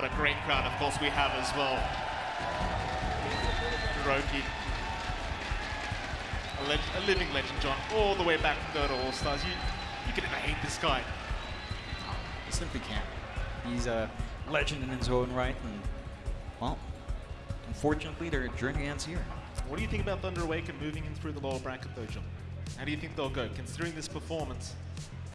What a great crowd, of course, we have as well. Roki. A, le a living legend, John, all the way back from Dota All Stars. You, you can never hate this guy. You simply can't. He's a legend in his own right, and well, unfortunately, their journey ends here. What do you think about Thunder Awaken moving in through the lower bracket, though, John? How do you think they'll go, considering this performance?